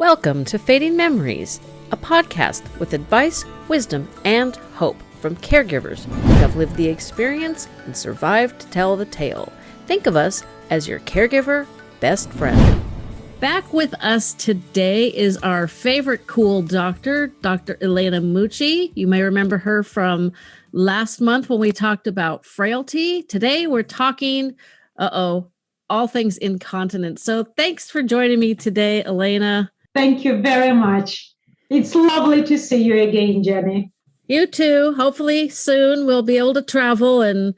Welcome to Fading Memories, a podcast with advice, wisdom, and hope from caregivers who have lived the experience and survived to tell the tale. Think of us as your caregiver best friend. Back with us today is our favorite cool doctor, Dr. Elena Mucci. You may remember her from last month when we talked about frailty. Today we're talking, uh oh, all things incontinence. So thanks for joining me today, Elena. Thank you very much. It's lovely to see you again, Jenny. You too. Hopefully soon we'll be able to travel and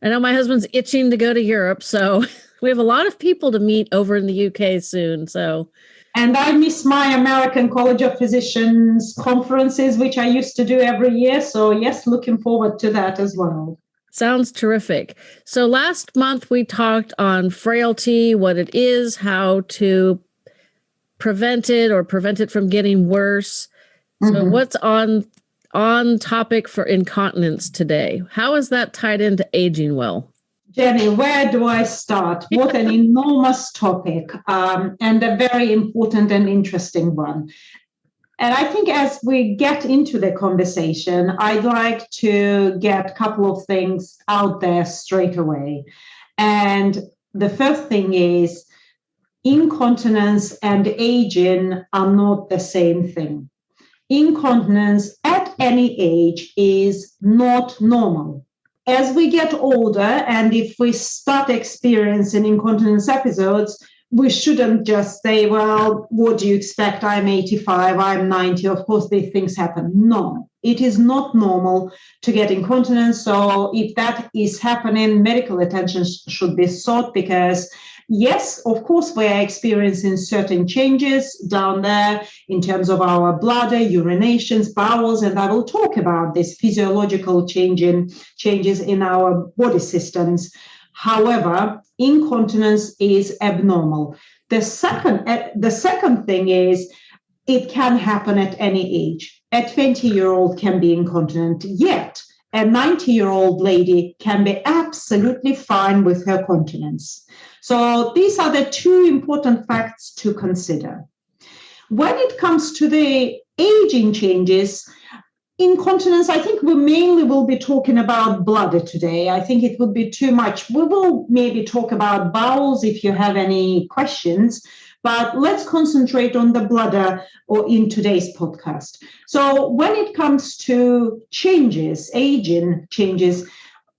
I know my husband's itching to go to Europe, so we have a lot of people to meet over in the UK soon. So and I miss my American College of Physicians conferences, which I used to do every year. So, yes, looking forward to that as well. Sounds terrific. So, last month we talked on frailty, what it is, how to prevent it or prevent it from getting worse. So what's on on topic for incontinence today? How is that tied into aging well? Jenny, where do I start? What an enormous topic um, and a very important and interesting one. And I think as we get into the conversation, I'd like to get a couple of things out there straight away. And the first thing is incontinence and aging are not the same thing. Incontinence at any age is not normal. As we get older, and if we start experiencing incontinence episodes, we shouldn't just say, well, what do you expect? I'm 85, I'm 90. Of course, these things happen. No, it is not normal to get incontinence. So, if that is happening, medical attention should be sought because yes, of course, we are experiencing certain changes down there in terms of our bladder, urinations, bowels, and I will talk about this physiological changing changes in our body systems. However, incontinence is abnormal. The second, uh, the second thing is it can happen at any age. A 20 year old can be incontinent, yet a 90 year old lady can be absolutely fine with her continence. So these are the two important facts to consider. When it comes to the aging changes, incontinence, I think we mainly will be talking about bladder today. I think it would be too much. We will maybe talk about bowels if you have any questions, but let's concentrate on the bladder or in today's podcast. So when it comes to changes, aging changes,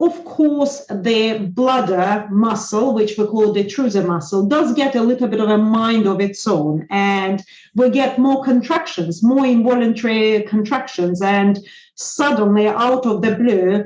of course, the bladder muscle, which we call the detrusor muscle, does get a little bit of a mind of its own, and we get more contractions, more involuntary contractions, and suddenly, out of the blue,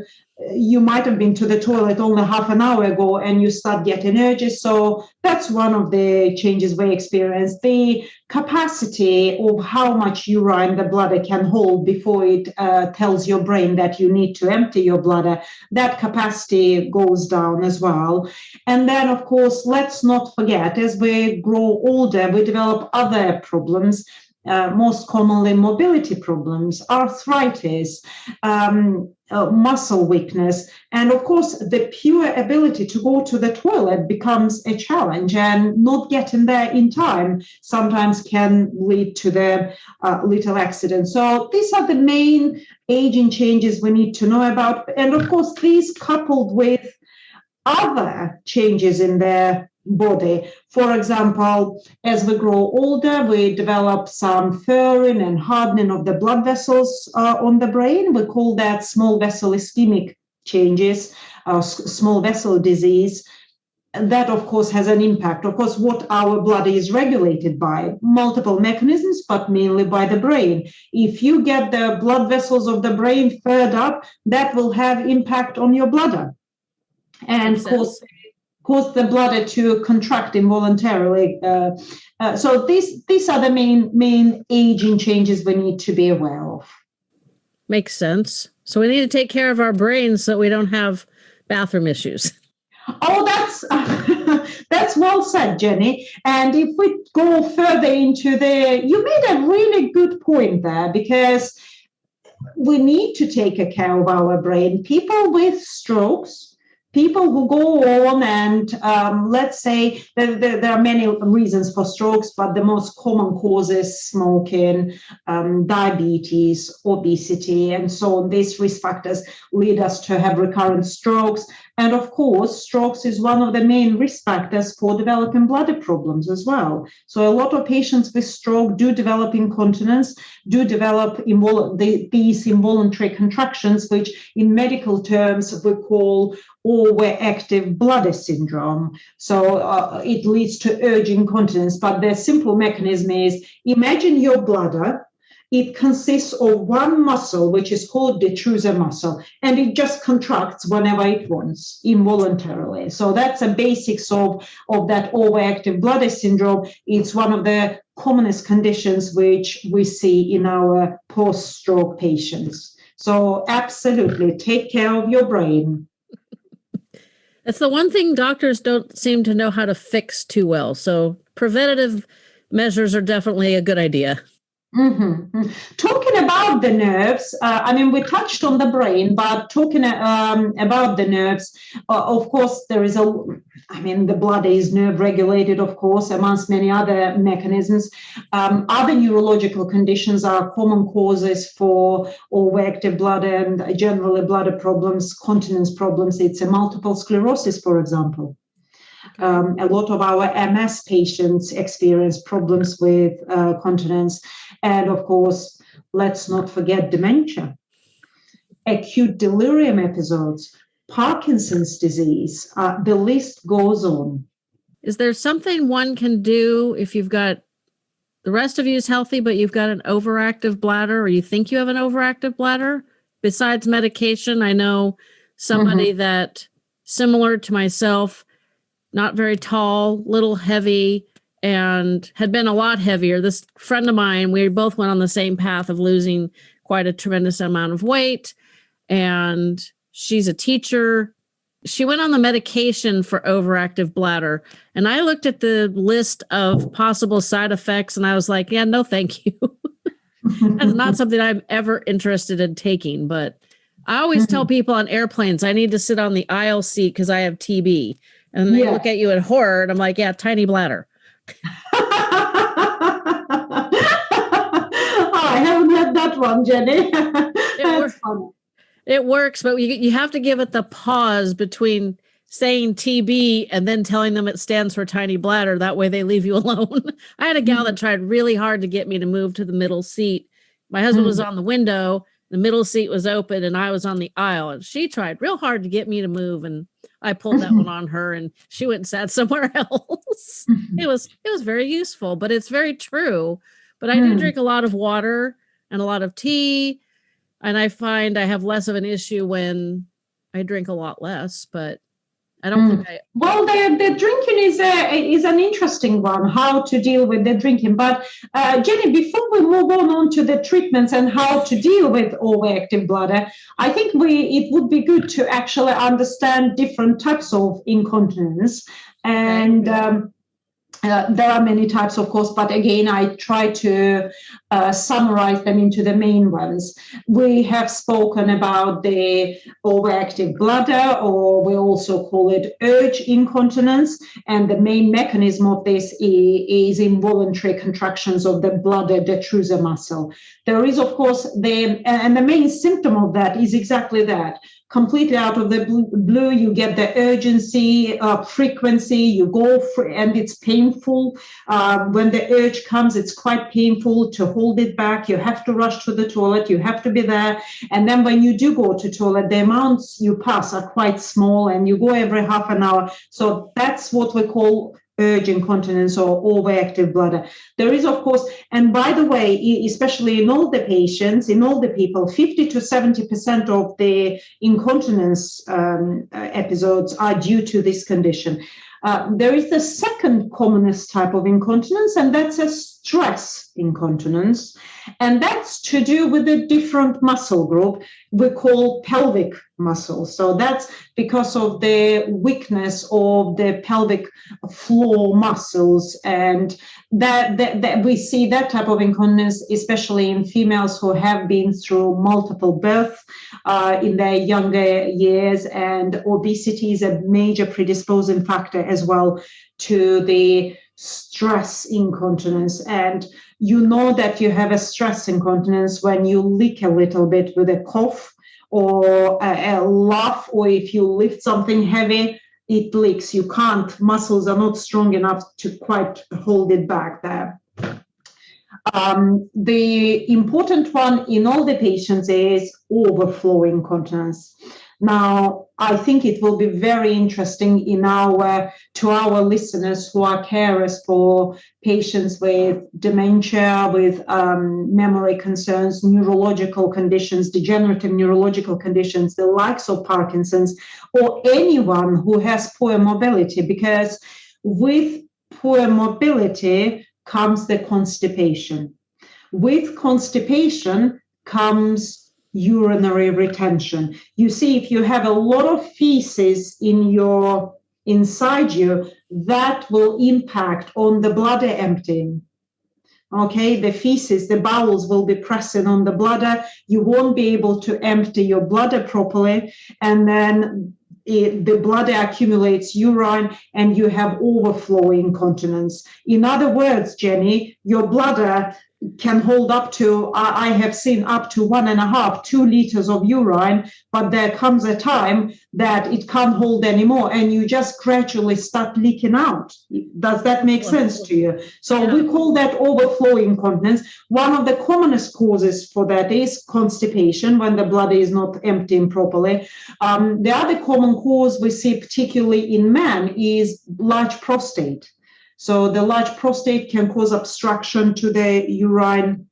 you might have been to the toilet only half an hour ago and you start getting urges. So that's one of the changes we experience. The capacity of how much urine the bladder can hold before it uh, tells your brain that you need to empty your bladder, that capacity goes down as well. And then, of course, let's not forget, as we grow older, we develop other problems uh, most commonly mobility problems, arthritis, um, uh, muscle weakness, and of course, the pure ability to go to the toilet becomes a challenge, and not getting there in time sometimes can lead to the uh, little accident. So these are the main aging changes we need to know about, and of course, these coupled with other changes in their body. For example, as we grow older, we develop some furring and hardening of the blood vessels uh, on the brain. We call that small vessel ischemic changes, uh, small vessel disease. That, of course, has an impact. Of course, what our blood is regulated by multiple mechanisms, but mainly by the brain. If you get the blood vessels of the brain furred up, that will have impact on your bladder and cause cause the bladder to contract involuntarily. Uh, uh, so these these are the main main aging changes we need to be aware of. Makes sense. So we need to take care of our brains so we don't have bathroom issues. Oh, that's that's well said, Jenny. And if we go further into the, you made a really good point there because we need to take a care of our brain. People with strokes people who go on and um, let's say there, there, there, are many reasons for strokes, but the most common causes smoking, um, diabetes, obesity, and so on. These risk factors lead us to have recurrent strokes. And of course, strokes is one of the main risk factors for developing bladder problems as well. So a lot of patients with stroke do develop incontinence, do develop invol- these involuntary contractions, which in medical terms we call overactive bladder syndrome. So uh, it leads to urge incontinence. But the simple mechanism is imagine your bladder it consists of one muscle, which is called detrusor muscle, and it just contracts whenever it wants involuntarily. So that's a basics of, of that overactive bladder syndrome. It's one of the commonest conditions which we see in our post-stroke patients. So absolutely take care of your brain. That's the one thing doctors don't seem to know how to fix too well. So preventative measures are definitely a good idea. Mm-hmm. Talking about the nerves, uh, I mean, we touched on the brain, but talking um, about the nerves, uh, of course, there is a, I mean, the blood is nerve regulated, of course, amongst many other mechanisms. Um, other neurological conditions are common causes for overactive bladder and generally bladder problems, continence problems. It's a multiple sclerosis, for example. Um, a lot of our MS patients experience problems with uh, continence. And of course, let's not forget dementia, acute delirium episodes, Parkinson's disease. Uh, the list goes on. Is there something one can do if you've got the rest of you is healthy, but you've got an overactive bladder or you think you have an overactive bladder? Besides medication, I know somebody mm-hmm. that similar to myself not very tall, little heavy, and had been a lot heavier. This friend of mine, we both went on the same path of losing quite a tremendous amount of weight. And she's a teacher. She went on the medication for overactive bladder. And I looked at the list of possible side effects and I was like, yeah, no, thank you. That's not something I'm ever interested in taking. But I always tell mm-hmm. people on airplanes, I need to sit on the aisle seat because I have TB and they yeah. look at you in horror and i'm like yeah tiny bladder oh, i haven't had that one jenny it, works. it works but you, you have to give it the pause between saying tb and then telling them it stands for tiny bladder that way they leave you alone i had a gal that mm-hmm. tried really hard to get me to move to the middle seat my husband mm. was on the window the middle seat was open and i was on the aisle and she tried real hard to get me to move and I pulled that one on her and she went and sat somewhere else. Mm-hmm. It was it was very useful, but it's very true. But I do mm. drink a lot of water and a lot of tea. And I find I have less of an issue when I drink a lot less, but I don't mm. think I. Well, the, the drinking is a, is an interesting one. How to deal with the drinking, but uh, Jenny, before we move on, on to the treatments and how to deal with overactive bladder, I think we it would be good to actually understand different types of incontinence and. Um, uh, there are many types, of course, but again, I try to uh, summarize them into the main ones. We have spoken about the overactive bladder, or we also call it urge incontinence. And the main mechanism of this is, is involuntary contractions of the bladder detrusor muscle. There is, of course, the and the main symptom of that is exactly that completely out of the blue you get the urgency uh, frequency you go for, and it's painful. Uh, when the urge comes it's quite painful to hold it back. You have to rush to the toilet you have to be there. And then when you do go to toilet the amounts you pass are quite small and you go every half an hour. So that's what we call urge incontinence or overactive bladder. There is, of course, and by the way, especially in older patients, in older people, 50 to 70% of the incontinence um, uh, episodes are due to this condition. Uh, there is the second commonest type of incontinence, and that's a stress incontinence. And that's to do with a different muscle group we call pelvic muscles. So that's because of the weakness of the pelvic floor muscles. And that, that, that we see that type of incontinence, especially in females who have been through multiple births uh, in their younger years. And obesity is a major predisposing factor as well to the stress incontinence. And you know that you have a stress incontinence when you leak a little bit with a cough or a, a laugh, or if you lift something heavy, it leaks. You can't, muscles are not strong enough to quite hold it back there. Um, the important one in all the patients is overflow incontinence. Now, I think it will be very interesting in our to our listeners who are carers for patients with dementia, with um, memory concerns, neurological conditions, degenerative neurological conditions, the likes of Parkinson's, or anyone who has poor mobility, because with poor mobility comes the constipation. With constipation comes urinary retention. You see, if you have a lot of feces in your inside you, that will impact on the bladder emptying. Okay, the feces, the bowels will be pressing on the bladder. You won't be able to empty your bladder properly, and then it, the bladder accumulates urine and you have overflowing incontinence. In other words, Jenny, your bladder can hold up to I have seen up to one and a half, two liters of urine, but there comes a time that it can't hold anymore, and you just gradually start leaking out. Does that make sense to you? So yeah. we call that overflowing incontinence. One of the commonest causes for that is constipation when the blood is not emptying properly. Um, the other common cause we see, particularly in men, is large prostate. So the large prostate can cause obstruction to the urine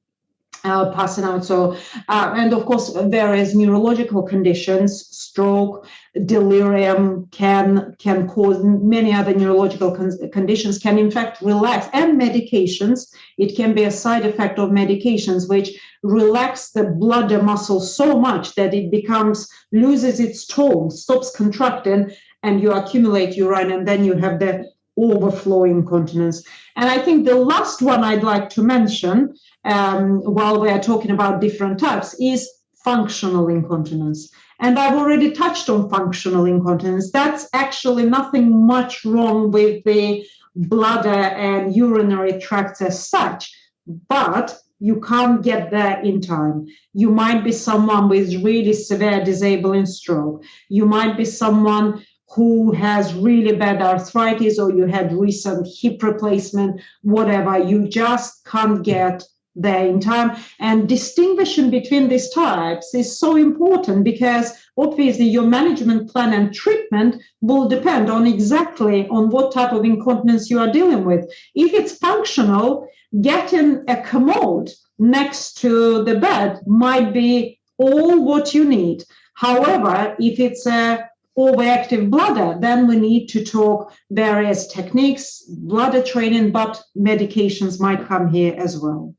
uh, passing out. So, uh, and of course, various neurological conditions, stroke, delirium can can cause many other neurological con- conditions. Can in fact relax and medications. It can be a side effect of medications which relax the bladder muscle so much that it becomes loses its tone, stops contracting, and you accumulate urine, and then you have the overflowing incontinence. And I think the last one I'd like to mention um, while we are talking about different types is functional incontinence. And I've already touched on functional incontinence. That's actually nothing much wrong with the bladder and urinary tract as such, but you can't get there in time. You might be someone with really severe disabling stroke. You might be someone who has really bad arthritis or you had recent hip replacement, whatever, you just can't get there in time. And distinguishing between these types is so important because obviously your management plan and treatment will depend on exactly on what type of incontinence you are dealing with. If it's functional, getting a commode next to the bed might be all what you need. However, if it's a overactive bladder, then we need to talk various techniques, bladder training, but medications might come here as well.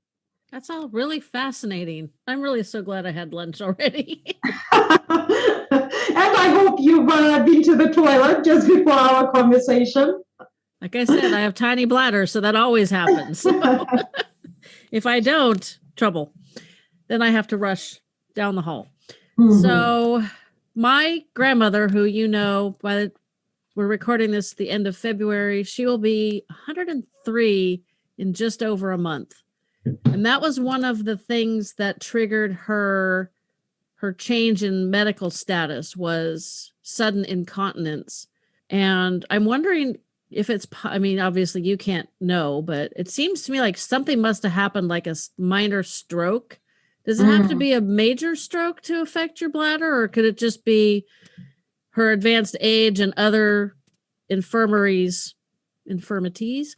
That's all really fascinating. I'm really so glad I had lunch already. and I hope you've uh, been to the toilet just before our conversation. Like I said, I have tiny bladder, so that always happens. So if I don't, trouble. Then I have to rush down the hall. Mm-hmm. So my grandmother, who you know, by the, we're recording this the end of February, she will be 103 in just over a month. And that was one of the things that triggered her her change in medical status was sudden incontinence. And I'm wondering if it's I mean obviously you can't know, but it seems to me like something must have happened like a minor stroke does it have to mm. be a major stroke to affect your bladder, or could it just be her advanced age and other infirmaries, infirmities,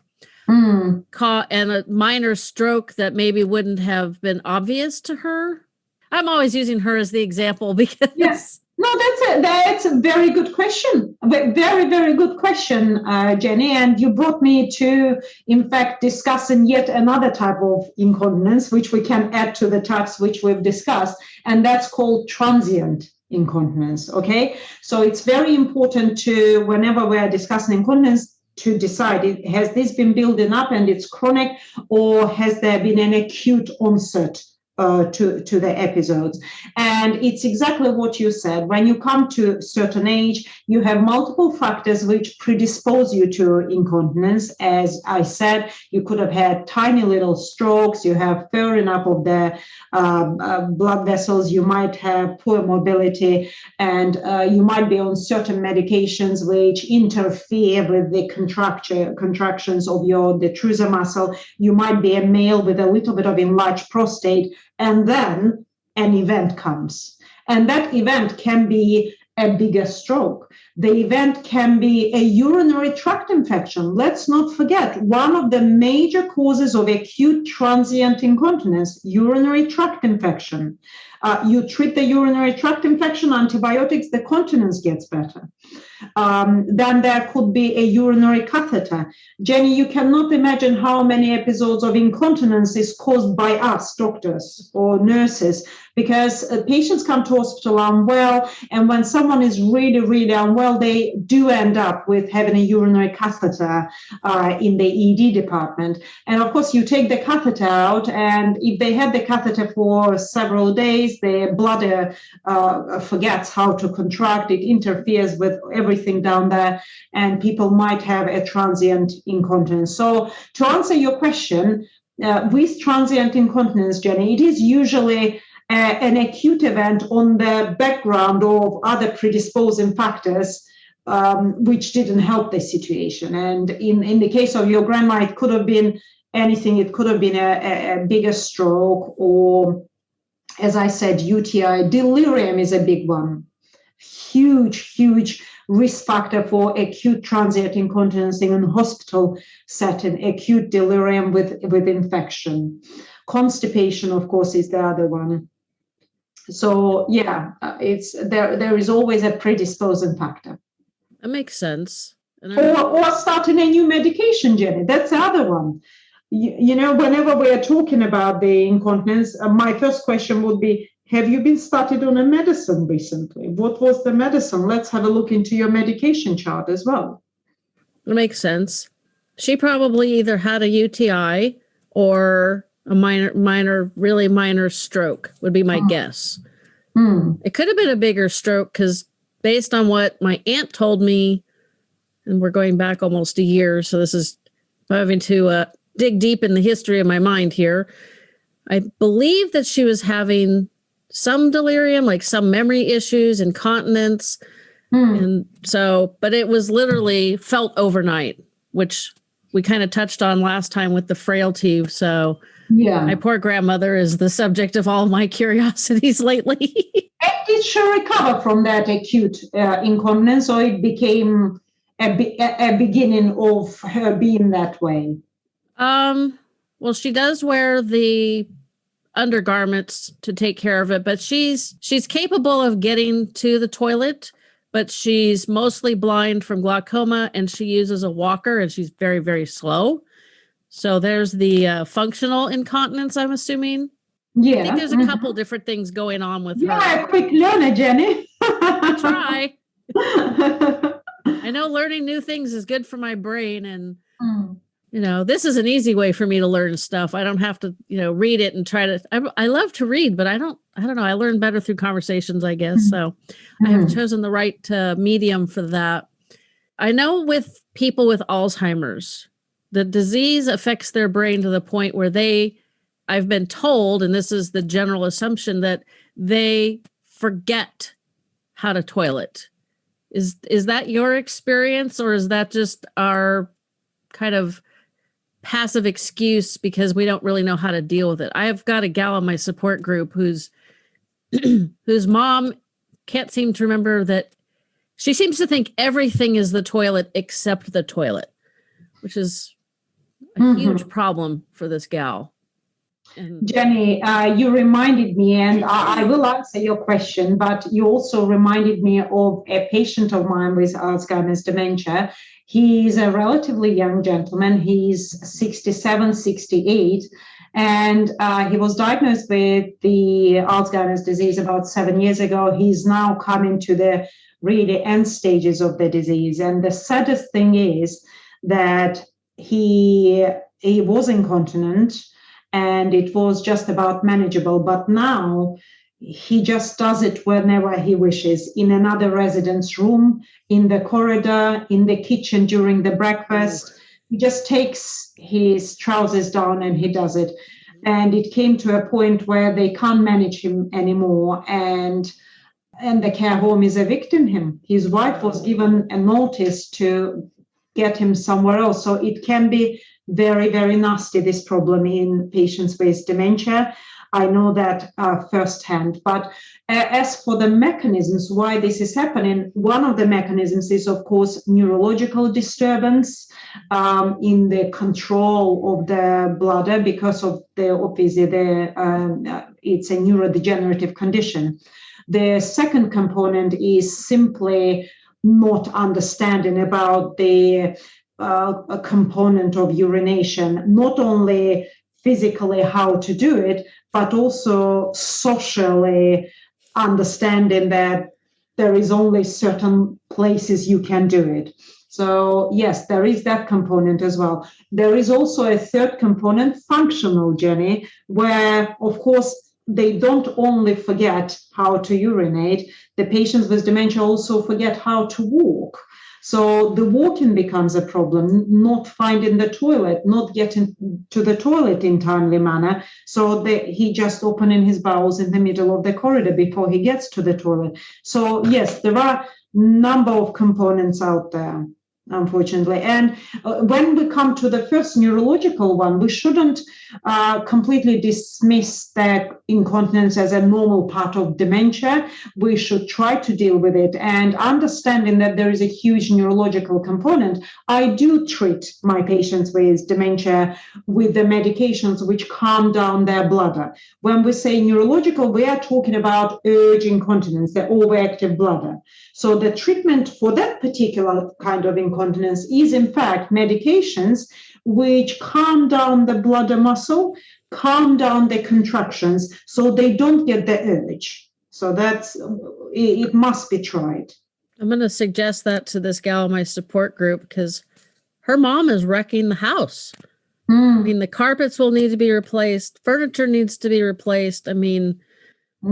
mm. ca- and a minor stroke that maybe wouldn't have been obvious to her? I'm always using her as the example because yes, No, that's a that's a very good question. Very very good question, uh, Jenny. And you brought me to, in fact, discussing yet another type of incontinence, which we can add to the types which we've discussed, and that's called transient incontinence. Okay, so it's very important to whenever we are discussing incontinence to decide has this been building up and it's chronic, or has there been an acute onset? Uh, to, to the episodes. And it's exactly what you said. When you come to a certain age, you have multiple factors which predispose you to incontinence. As I said, you could have had tiny little strokes, you have furring up of the uh, uh, blood vessels, you might have poor mobility, and uh, you might be on certain medications which interfere with the contraction, contractions of your detrusor muscle. You might be a male with a little bit of enlarged prostate and then an event comes. And that event can be a bigger stroke. The event can be a urinary tract infection. Let's not forget one of the major causes of acute transient incontinence, urinary tract infection. Uh, you treat the urinary tract infection, antibiotics, the continence gets better. Um, then there could be a urinary catheter. Jenny, you cannot imagine how many episodes of incontinence is caused by us, doctors or nurses, because uh, patients come to hospital unwell, and when someone is really, really unwell, they do end up with having a urinary catheter uh, in the ED department. And of course, you take the catheter out, and if they had the catheter for several days, their bladder uh, forgets how to contract, it interferes with everything down there, and people might have a transient incontinence. So, to answer your question, uh, with transient incontinence, Jenny, it is usually uh, an acute event on the background of other predisposing factors um, which didn't help the situation. And in, in the case of your grandma, it could have been anything. It could have been a, a, bigger stroke or, as I said, UTI. Delirium is a big one. Huge, huge risk factor for acute transient incontinence in a hospital setting, acute delirium with, with infection. Constipation, of course, is the other one so yeah uh, it's there there is always a predisposing factor that makes sense or, or starting a new medication jenny that's the other one you, you know whenever we are talking about the incontinence uh, my first question would be have you been started on a medicine recently what was the medicine let's have a look into your medication chart as well it makes sense she probably either had a uti or a minor, minor, really minor stroke would be my oh. guess. Hmm. It could have been a bigger stroke because based on what my aunt told me, and we're going back almost a year, so this is having to uh, dig deep in the history of my mind here. I believe that she was having some delirium, like some memory issues, incontinence. Hmm. And so, but it was literally felt overnight, which we kind of touched on last time with the frailty. So yeah. My poor grandmother is the subject of all my curiosities lately. and did she recover from that acute uh, incontinence, or it became a, be- a beginning of her being that way? Um. Well, she does wear the undergarments to take care of it, but she's she's capable of getting to the toilet, but she's mostly blind from glaucoma, and she uses a walker, and she's very very slow. So there's the uh, functional incontinence, I'm assuming. Yeah. I think there's a couple different things going on with yeah, her. Yeah, quick learner, Jenny. I try. I know learning new things is good for my brain and mm. You know, this is an easy way for me to learn stuff. I don't have to, you know, read it and try to I, I love to read, but I don't I don't know, I learn better through conversations, I guess. Mm. So mm. I have mm-hmm. chosen the right uh, medium for that. I know with people with Alzheimer's, the disease affects their brain to the point where they I've been told, and this is the general assumption, that they forget how to toilet. Is is that your experience, or is that just our kind of passive excuse because we don't really know how to deal with it? I've got a gal in my support group who's whose mom can't seem to remember that she seems to think everything is the toilet except the toilet, which is a mm-hmm. huge problem for this gal. Jenny, uh, you reminded me, and I, I, will answer your question, but you also reminded me of a patient of mine with Alzheimer's dementia. He's a relatively young gentleman. He's 67, 68, and uh, he was diagnosed with the Alzheimer's disease about seven years ago. He's now coming to the really end stages of the disease. And the saddest thing is that he he was incontinent and it was just about manageable. But now he just does it whenever he wishes in another residence room, in the corridor, in the kitchen during the breakfast. He just takes his trousers down and he does it. And it came to a point where they can't manage him anymore. And and the care home is evicting him. His wife was given a notice to get him somewhere else. So it can be very, very nasty, this problem in patients with dementia. I know that uh, firsthand. But uh, as for the mechanisms why this is happening, one of the mechanisms is, of course, neurological disturbance um, in the control of the bladder because of the obviously the um, uh, it's a neurodegenerative condition. The second component is simply not understanding about the uh, a component of urination, not only physically how to do it, but also socially understanding that there is only certain places you can do it. So yes, there is that component as well. There is also a third component, functional Jenny, where of course they don't only forget how to urinate, the patients with dementia also forget how to walk. So the walking becomes a problem, not finding the toilet, not getting to the toilet in timely manner. So the, he just opening his bowels in the middle of the corridor before he gets to the toilet. So yes, there are number of components out there unfortunately. And uh, when we come to the first neurological one, we shouldn't uh, completely dismiss that incontinence as a normal part of dementia. We should try to deal with it and understanding that there is a huge neurological component. I do treat my patients with dementia with the medications which calm down their bladder. When we say neurological, we are talking about urge incontinence, the overactive bladder. So the treatment for that particular kind of incontinence is in fact medications which calm down the bladder muscle, calm down the contractions so they don't get the urge. So that's it, must be tried. I'm going to suggest that to this gal in my support group because her mom is wrecking the house. Mm. I mean, the carpets will need to be replaced, furniture needs to be replaced. I mean,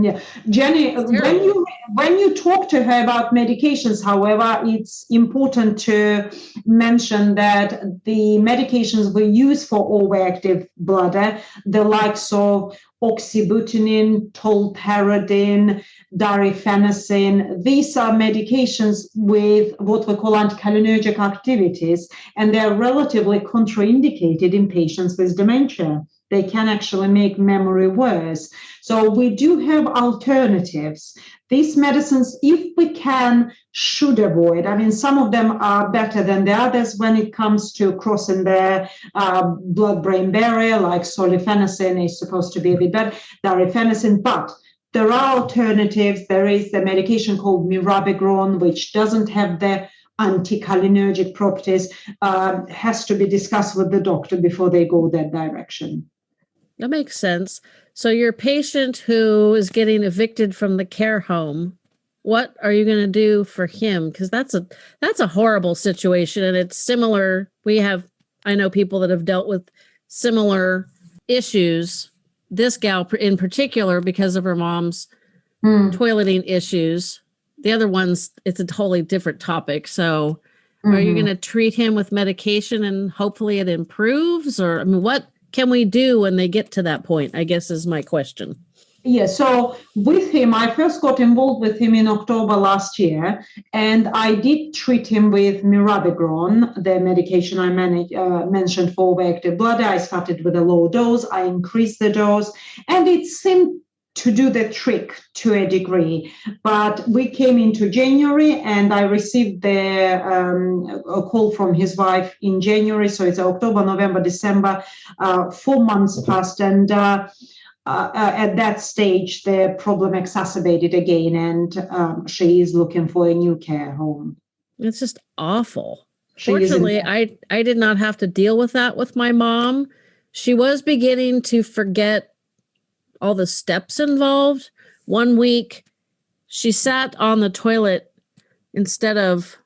yeah, Jenny, when you when you talk to her about medications, however, it's important to mention that the medications we use for overactive bladder, the likes of oxybutynin, tolterodine, darifenacin, these are medications with what we call anticholinergic activities, and they're relatively contraindicated in patients with dementia they can actually make memory worse. So we do have alternatives. These medicines, if we can, should avoid. I mean, some of them are better than the others when it comes to crossing the uh, blood-brain barrier, like solifenacin is supposed to be a bit better, darifenacin, but there are alternatives. There is the medication called mirabegron, which doesn't have the anticholinergic properties, uh, has to be discussed with the doctor before they go that direction. That makes sense. So your patient who is getting evicted from the care home, what are you going to do for him? Because that's a that's a horrible situation, and it's similar. We have I know people that have dealt with similar issues. This gal in particular, because of her mom's mm. toileting issues. The other ones, it's a totally different topic. So, mm-hmm. are you mm-hmm. going to treat him with medication and hopefully it improves? Or I mean, what can we do when they get to that point? I guess is my question. Yeah, so with him, I first got involved with him in October last year, and I did treat him with mirabegron, the medication I uh, mentioned for overactive bladder. I started with a low dose, I increased the dose, and it seemed to do the trick to a degree. But we came into January and I received the um, a call from his wife in January. So it's October, November, December, uh, four months passed. And uh, uh, at that stage, the problem exacerbated again, and um, she is looking for a new care home. It's just awful. She Fortunately, I I did not have to deal with that with my mom. She was beginning to forget all the steps involved. One week, she sat on the toilet instead of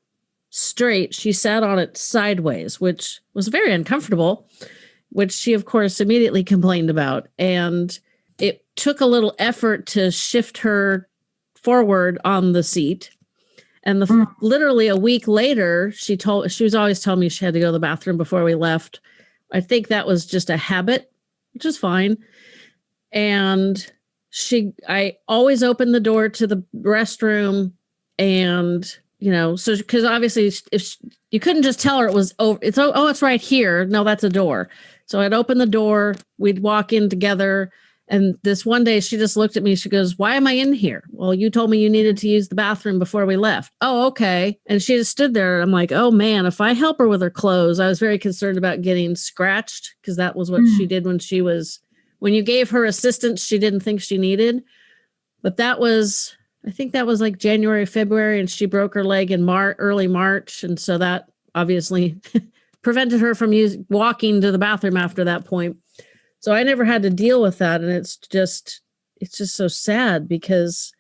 straight, she sat on it sideways, which was very uncomfortable, which she, of course, immediately complained about. And it took a little effort to shift her forward on the seat. And the mm. literally a week later, she told she was always telling me she had to go to the bathroom before we left. I think that was just a habit, which is fine and she i always open the door to the restroom and you know so because obviously if she, you couldn't just tell her it was over it's oh, oh it's right here. No that's a door. So i'd open the door we'd walk in together and this one day she just looked at me she goes why am i in here? Well you told me you needed to use the bathroom before we left. Oh okay. And she just stood there i'm like oh man if i help her with her clothes i was very concerned about getting scratched because that was what mm. she did when she was when you gave her assistance she didn't think she needed. But that was, I think that was like January, February, and she broke her leg in March, early March. And so that obviously prevented her from use, walking to the bathroom after that point. So I never had to deal with that. And it's just, it's just so sad because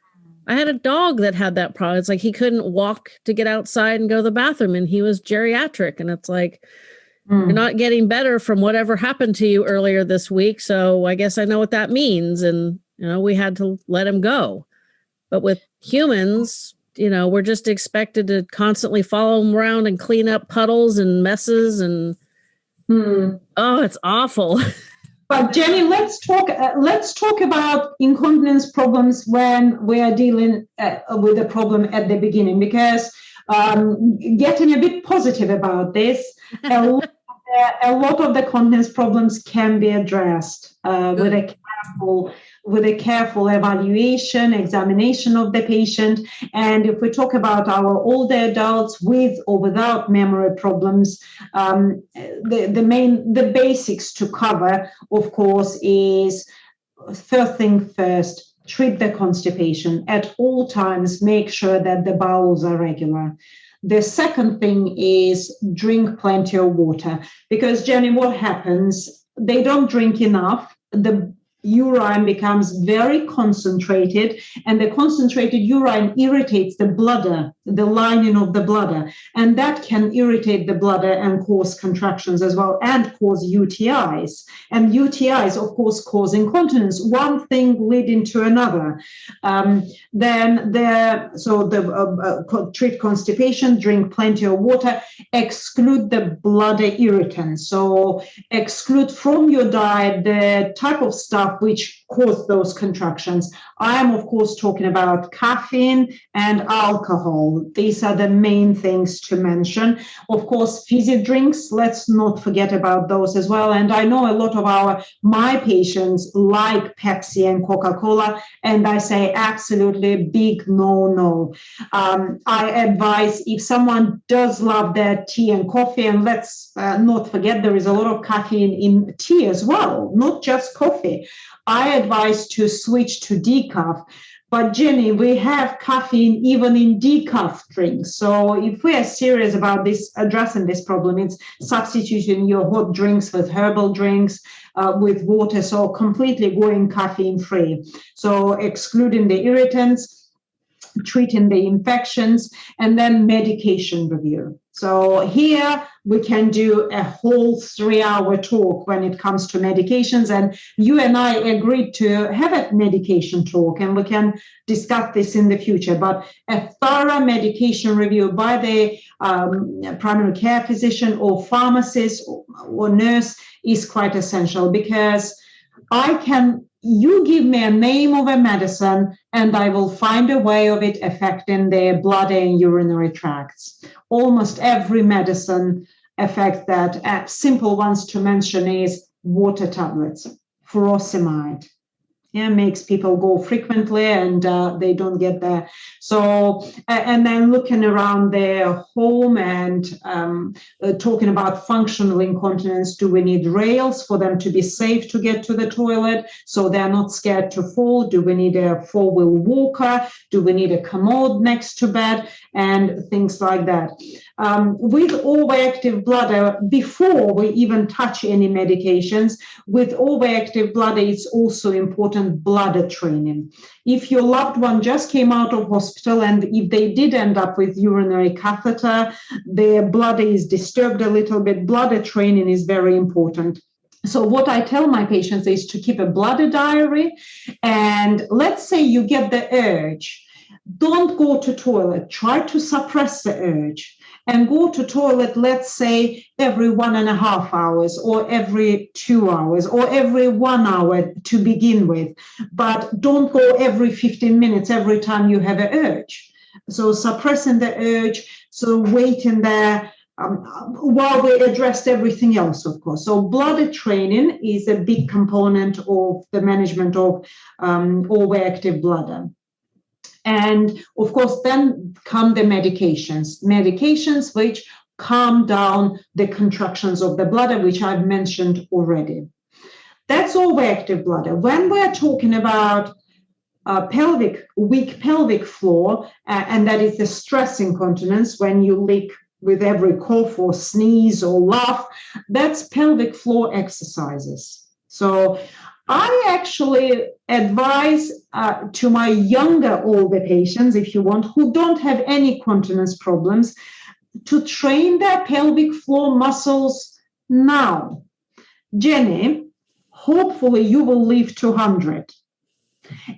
I had a dog that had that problem. It's like he couldn't walk to get outside and go to the bathroom, and he was geriatric. And it's like, Mm. You're not getting better from whatever happened to you earlier this week. So I guess I know what that means. And, you know, we had to let him go. But with humans, you know, we're just expected to constantly follow them around and clean up puddles and messes. And mm. oh, it's awful. But Jenny, let's talk. Uh, let's talk about incontinence problems when we are dealing uh, with a problem at the beginning, because um, getting a bit positive about this, a lot a lot of the continence problems can be addressed uh, with a careful with a careful evaluation, examination of the patient. And if we talk about our older adults with or without memory problems, um, the, the main, the basics to cover, of course, is first thing first, treat the constipation at all times, make sure that the bowels are regular. The second thing is drink plenty of water because, Jenny, what happens? They don't drink enough. The urine becomes very concentrated and the concentrated urine irritates the bladder the lining of the bladder and that can irritate the bladder and cause contractions as well and cause utis and utis of course cause incontinence one thing leading to another um, then the so the uh, uh, treat constipation drink plenty of water exclude the bladder irritants so exclude from your diet the type of stuff which cause those contractions. I am, of course, talking about caffeine and alcohol. These are the main things to mention. Of course, fizzy drinks, let's not forget about those as well. And I know a lot of our my patients like Pepsi and Coca-Cola, and I say absolutely big no no. Um, I advise if someone does love their tea and coffee, and let's uh, not forget there is a lot of caffeine in tea as well, not just coffee. I advise to switch to decaf. But Jenny, we have caffeine even in decaf drinks. So if we are serious about this, addressing this problem, it's substituting your hot drinks with herbal drinks, uh, with water, so completely going caffeine free. So excluding the irritants, treating the infections, and then medication review. So here we can do a whole three hour talk when it comes to medications. And you and I agreed to have a medication talk and we can discuss this in the future. But a thorough medication review by the um, primary care physician or pharmacist or, or nurse is quite essential because I can you give me a name of a medicine and I will find a way of it affecting the blood and urinary tracts. Almost every medicine affects that. Uh, simple ones to mention is water tablets, furosemide, yeah makes people go frequently and uh, they don't get there. So and then looking around their home and um, uh, talking about functional incontinence do we need rails for them to be safe to get to the toilet so they're not scared to fall? Do we need a four-wheel walker? Do we need a commode next to bed? And things like that um, with overactive bladder before we even touch any medications with overactive bladder it's also important bladder training. If your loved one just came out of hospital and if they did end up with urinary catheter, their bladder is disturbed a little bit, bladder training is very important. So, what I tell my patients is to keep a bladder diary. And let's say you get the urge, don't go to toilet, try to suppress the urge and go to toilet, let's say every one and a half hours or every two hours or every one hour to begin with. But don't go every 15 minutes every time you have an urge. So suppressing the urge, so waiting there um, while we addressed everything else, of course. So bladder training is a big component of the management of um, overactive bladder. And of course, then come the medications, medications which calm down the contractions of the bladder, which I've mentioned already. That's all overactive bladder. When we're talking about uh, pelvic, weak pelvic floor, uh, and that is the stress incontinence when you leak with every cough or sneeze or laugh, that's pelvic floor exercises. So I actually advise uh, to my younger older patients, if you want, who don't have any continence problems, to train their pelvic floor muscles now. Jenny, hopefully you will live 200.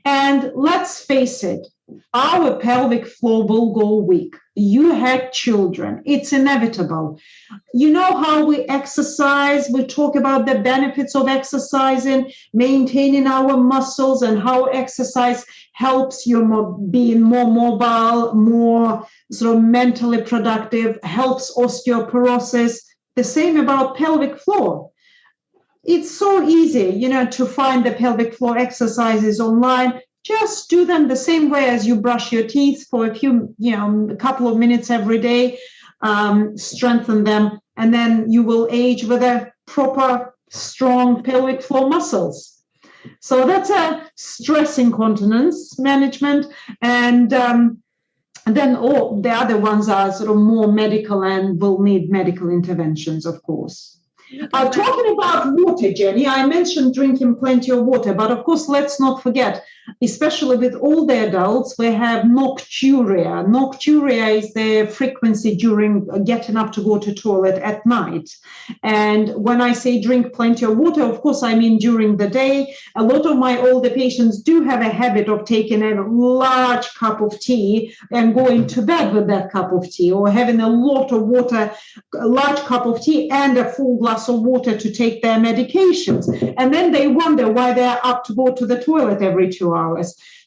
And let's face it, our pelvic floor will go weak. You had children, it's inevitable. You know how we exercise, we talk about the benefits of exercising, maintaining our muscles, and how exercise helps you being more mobile, more sort of mentally productive, helps osteoporosis. The same about pelvic floor it's so easy, you know, to find the pelvic floor exercises online just do them the same way as you brush your teeth for a few, you know, a couple of minutes every day. Um, strengthen them, and then you will age with a proper, strong pelvic floor muscles. So that's a stress incontinence management, and um, and then all the other ones are sort of more medical and will need medical interventions, of course. Uh, talking about water, Jenny, I mentioned drinking plenty of water, but of course, let's not forget, especially with older adults, we have nocturia. Nocturia is the frequency during getting up to go to toilet at night. And when I say drink plenty of water, of course, I mean during the day. A lot of my older patients do have a habit of taking a large cup of tea and going to bed with that cup of tea, or having a lot of water, a large cup of tea, and a full glass glass of water to take their medications. And then they wonder why they're up to go to the toilet every two hours.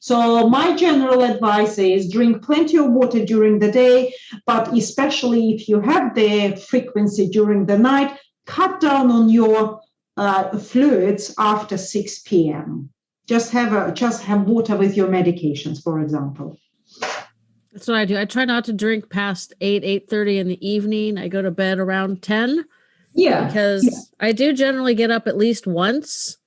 So, my general advice is drink plenty of water during the day, but especially if you have the frequency during the night, cut down on your uh, fluids after 6 p.m. Just have a just have water with your medications, for example. That's what I do. I try not to drink past 8, 8 30 in the evening. I go to bed around 10 yeah. Because yeah. I do generally get up at least once,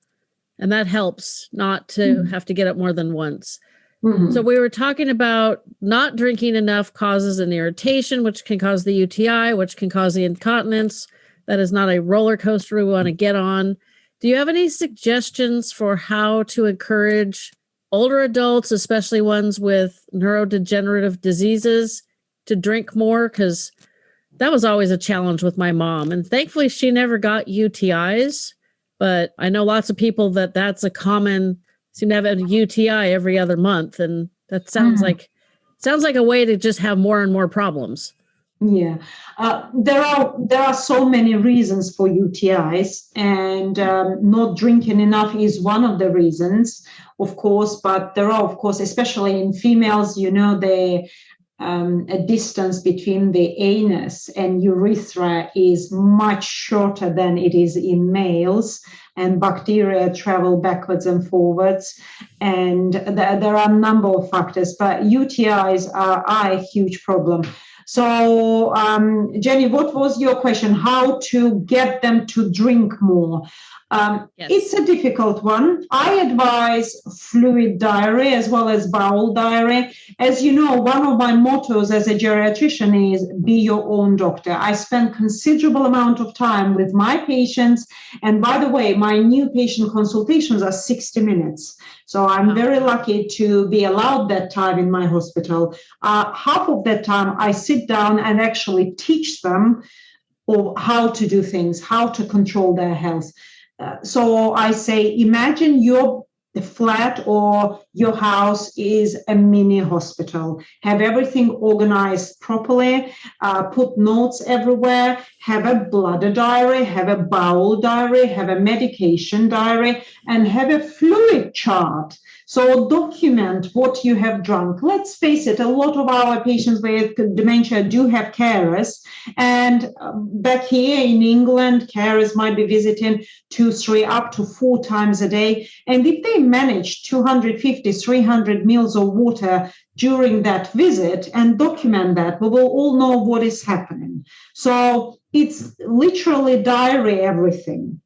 and that helps not to mm-hmm. have to get up more than once. Mm-hmm. So we were talking about not drinking enough causes an irritation, which can cause the UTI, which can cause the incontinence. That is not a roller coaster we want to get on. Do you have any suggestions for how to encourage older adults, especially ones with neurodegenerative diseases, to drink more? Because that was always a challenge with my mom. And thankfully, she never got UTIs. But I know lots of people that that's a common seem to have a UTI every other month, and that sounds mm. like sounds like a way to just have more and more problems. Yeah, uh, there are there are so many reasons for UTIs, and um, not drinking enough is one of the reasons, of course. But there are, of course, especially in females, you know, they um, a distance between the anus and urethra is much shorter than it is in males and bacteria travel backwards and forwards. And th- there are a number of factors but utis are, are a huge problem. So um, jenny what was your question? How to get them to drink more um, yes. It's a difficult one. I advise fluid diary as well as bowel diary. As you know, one of my mottos as a geriatrician is be your own doctor. I spend considerable amount of time with my patients. And by the way, my new patient consultations are 60 minutes. So I'm very lucky to be allowed that time in my hospital. Uh, half of that time, I sit down and actually teach them or how to do things, how to control their health. Uh, so I say, imagine your flat or your house is a mini hospital. Have everything organized properly, uh, put notes everywhere, have a bladder diary, have a bowel diary, have a medication diary, and have a fluid chart so document what you have drunk. Let's face it, a lot of our patients with dementia do have carers. And um, back here in England, carers might be visiting two, three, up to four times a day. And if they manage 250, 300 mils of water during that visit and document that, we will all know what is happening. So it's literally diary everything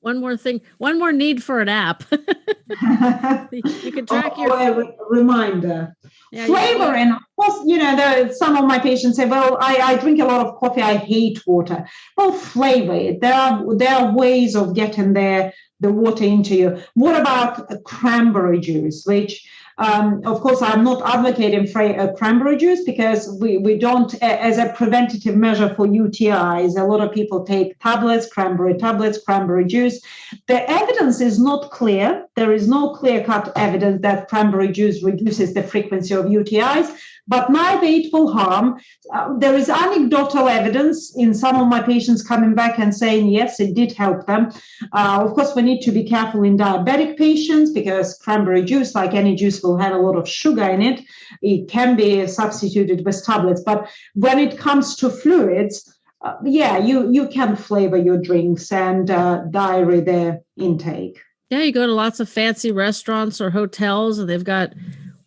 one more thing, one more need for an app. you can track oh, your oh, reminder. Yeah, Flavor and of course, you know, there, some of my patients say, "Well, I, I drink a lot of coffee. I hate water." Well, flavor it. There are there are ways of getting there the water into you. What about cranberry juice, which um, of course, I'm not advocating uh, cranberry juice because we, we don't, as a preventative measure for UTIs, a lot of people take tablets, cranberry tablets, cranberry juice. The evidence is not clear. There is no clear cut evidence that cranberry juice reduces the frequency of UTIs but it will harm. Uh, there is anecdotal evidence in some of my patients coming back and saying, yes, it did help them. Uh, of course, we need to be careful in diabetic patients because cranberry juice, like any juice, will have a lot of sugar in it. It can be substituted with tablets. But when it comes to fluids, uh, yeah, you, you can flavor your drinks and uh, diary their intake. Yeah, you go to lots of fancy restaurants or hotels and they've got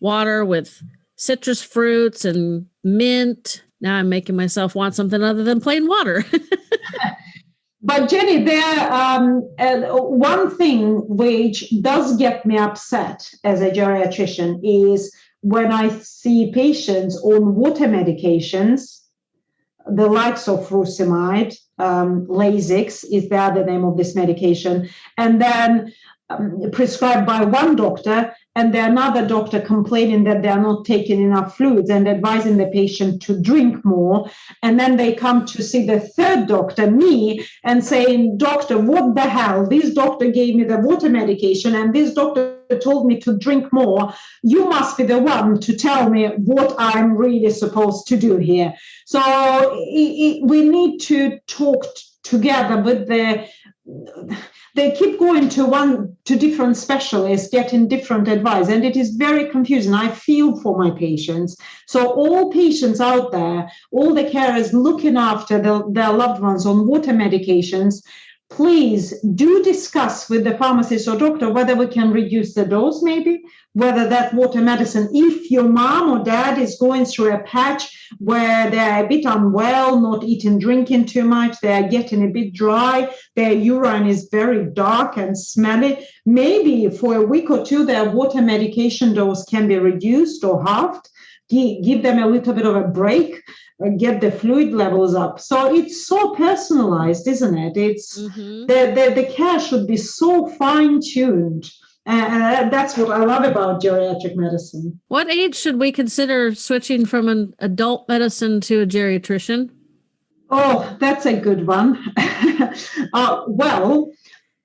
water with citrus fruits and mint. Now I'm making myself want something other than plain water. but Jenny, there um, uh, one thing which does get me upset as a geriatrician is when I see patients on water medications, the likes of furosemide, um, Lasix is the other name of this medication, and then um, prescribed by one doctor and the another doctor complaining that they are not taking enough fluids and advising the patient to drink more. And then they come to see the third doctor me and saying doctor what the hell? This doctor gave me the water medication and this doctor told me to drink more. You must be the one to tell me what i'm really supposed to do here. So it, it, we need to talk together with the they keep going to one to different specialists getting different advice and it is very confusing. I feel for my patients. So all patients out there all the carers looking after the, their loved ones on water medications please do discuss with the pharmacist or doctor whether we can reduce the dose maybe whether that water medicine if your mom or dad is going through a patch where they're a bit unwell not eating drinking too much they're getting a bit dry their urine is very dark and smelly maybe for a week or two their water medication dose can be reduced or halved give them a little bit of a break get the fluid levels up. So it's so personalized, isn't it? It's mm-hmm. the, the, the care should be so fine tuned. And that's what I love about geriatric medicine. What age should we consider switching from an adult medicine to a geriatrician? Oh, that's a good one. uh, well,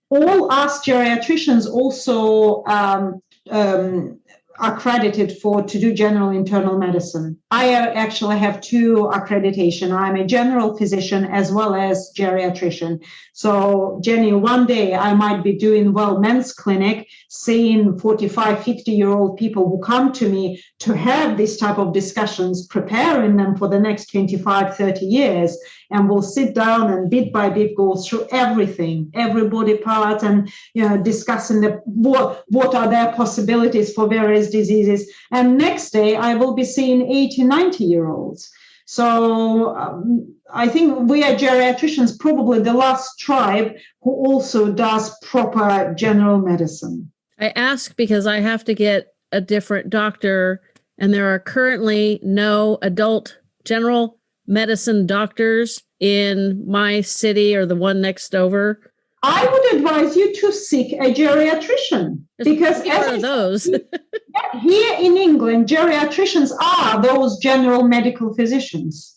all us geriatricians also um, um, accredited for to do general internal medicine. I actually have two accreditation. I'm a general physician as well as geriatrician. So Jenny, one day I might be doing well men's clinic, seeing 45, 50 year old people who come to me to have this type of discussions, preparing them for the next 25, 30 years. And we'll sit down and bit by bit go through everything, every body part and you know, discussing the what, what are their possibilities for various diseases. And next day I will be seeing 80, 90 year olds. So um, I think we are geriatricians, probably the last tribe who also does proper general medicine. I ask because I have to get a different doctor, and there are currently no adult general medicine doctors in my city or the one next over. I would advise you to seek a geriatrician because as those here in England, geriatricians are those general medical physicians.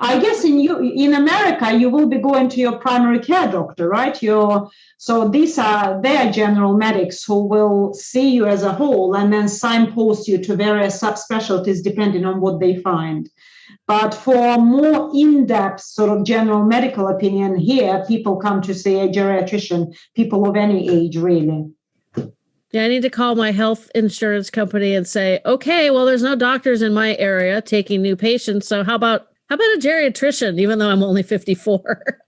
I guess in you in America, you will be going to your primary care doctor, right? Your so these are their general medics who will see you as a whole and then signpost you to various subspecialties depending on what they find. But for more in-depth sort of general medical opinion here, people come to see a geriatrician, people of any age, really. Yeah, I need to call my health insurance company and say, okay, well, there's no doctors in my area taking new patients. So how about how about a geriatrician, even though I'm only 54?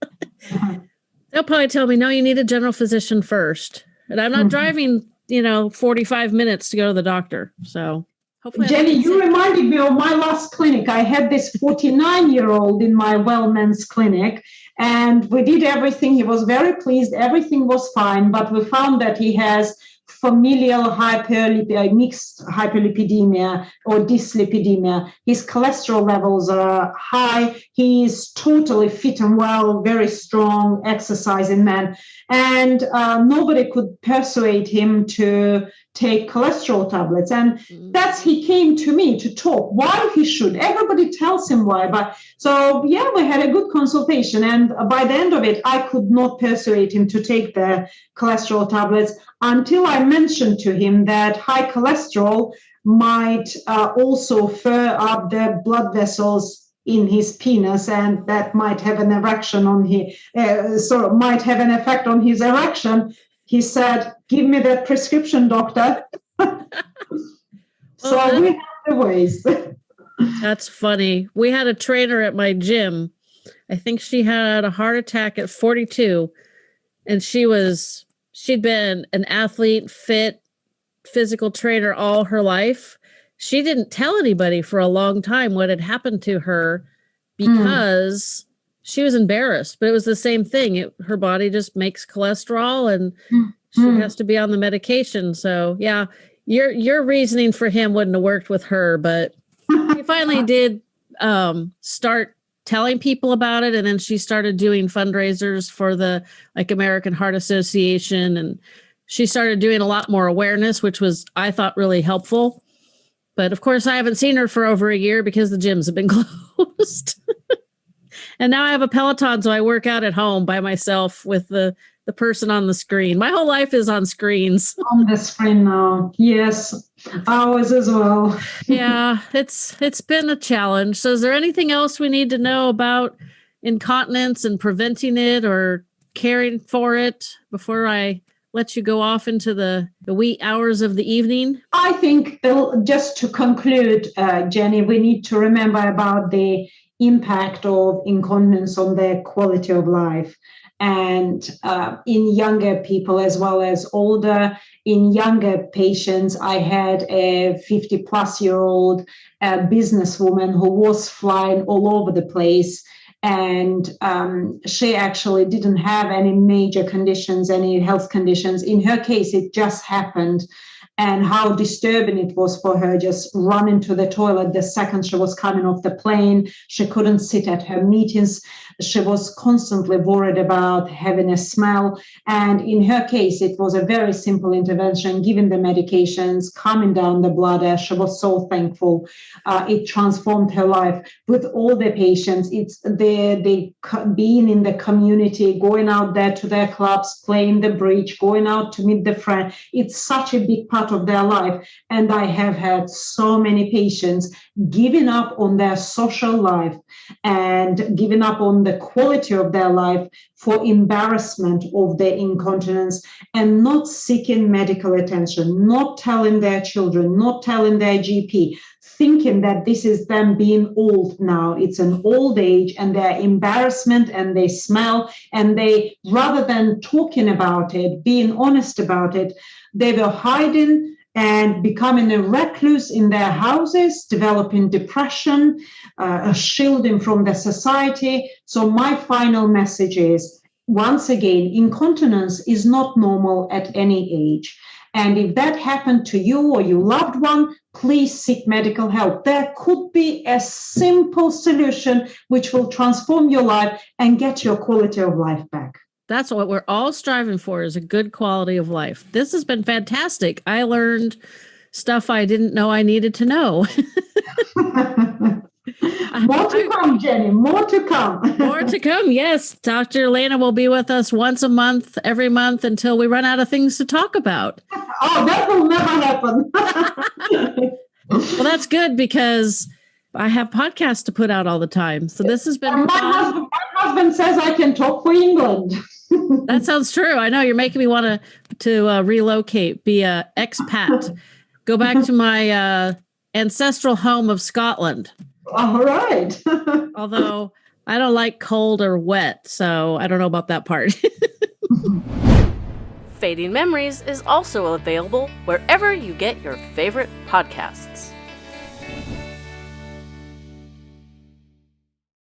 They'll probably tell me, no, you need a general physician first. And I'm not mm-hmm. driving, you know, 45 minutes to go to the doctor. So Hopefully Jenny, you reminded me of my last clinic. I had this 49 year old in my Wellman's clinic, and we did everything. He was very pleased. Everything was fine, but we found that he has familial hyperlipidemia, mixed hyperlipidemia or dyslipidemia. His cholesterol levels are high. He is totally fit and well, very strong, exercising man. And uh, nobody could persuade him to take cholesterol tablets. And mm. that's he came to me to talk why he should. Everybody tells him why. But so yeah, we had a good consultation. And by the end of it, I could not persuade him to take the cholesterol tablets until I mentioned to him that high cholesterol might uh, also fur up the blood vessels in his penis and that might have an erection on his uh, so might have an effect on his erection he said, Give me that prescription, doctor. so well, we have the ways. that's funny. We had a trainer at my gym. I think she had a heart attack at 42, and she was, she'd been an athlete, fit, physical trainer all her life. She didn't tell anybody for a long time what had happened to her hmm. because she was embarrassed, but it was the same thing. It, her body just makes cholesterol and mm. She hmm. has to be on the medication. So yeah, your your reasoning for him wouldn't have worked with her, but he finally did um, start telling people about it, and then she started doing fundraisers for the like American Heart Association, and she started doing a lot more awareness, which was I thought really helpful. But of course, I haven't seen her for over a year because the gyms have been closed. and now I have a Peloton, so I work out at home by myself with the the person on the screen. My whole life is on screens. On the screen now, yes, ours as well. yeah, it's it's been a challenge. So, is there anything else we need to know about incontinence and preventing it or caring for it before I let you go off into the, the wee hours of the evening? I think, just to conclude, uh, Jenny, we need to remember about the impact of incontinence on their quality of life and uh, in younger people as well as older in younger patients i had a 50 plus year old uh, businesswoman who was flying all over the place and um, she actually didn't have any major conditions any health conditions in her case it just happened and how disturbing it was for her just running to the toilet the second she was coming off the plane. She couldn't sit at her meetings. She was constantly worried about having a smell. And in her case, it was a very simple intervention, giving the medications, calming down the bladder. She was so thankful. Uh, it transformed her life. With all the patients, it's the, the being in the community, going out there to their clubs, playing the bridge, going out to meet the friend. It's such a big part of their life. And I have had so many patients giving up on their social life and giving up on the quality of their life for embarrassment of their incontinence and not seeking medical attention, not telling their children, not telling their GP, thinking that this is them being old now. It's an old age and their embarrassment and they smell and they, rather than talking about it, being honest about it, they were hiding and becoming a recluse in their houses, developing depression, uh, shielding from the society. So, my final message is once again, incontinence is not normal at any age. And if that happened to you or your loved one, please seek medical help. There could be a simple solution which will transform your life and get your quality of life back. That's what we're all striving for is a good quality of life. This has been fantastic. I learned stuff I didn't know I needed to know. More to come, Jenny. More to come. More to come. Yes. Dr. Lena will be with us once a month, every month until we run out of things to talk about. Oh, that will never happen. well, that's good because I have podcasts to put out all the time. So this has been my husband, my husband, says I can talk for England. That sounds true. I know you're making me want to to uh, relocate, be a expat, go back to my uh, ancestral home of Scotland. All right. Although I don't like cold or wet, so I don't know about that part. Fading Memories is also available wherever you get your favorite podcasts.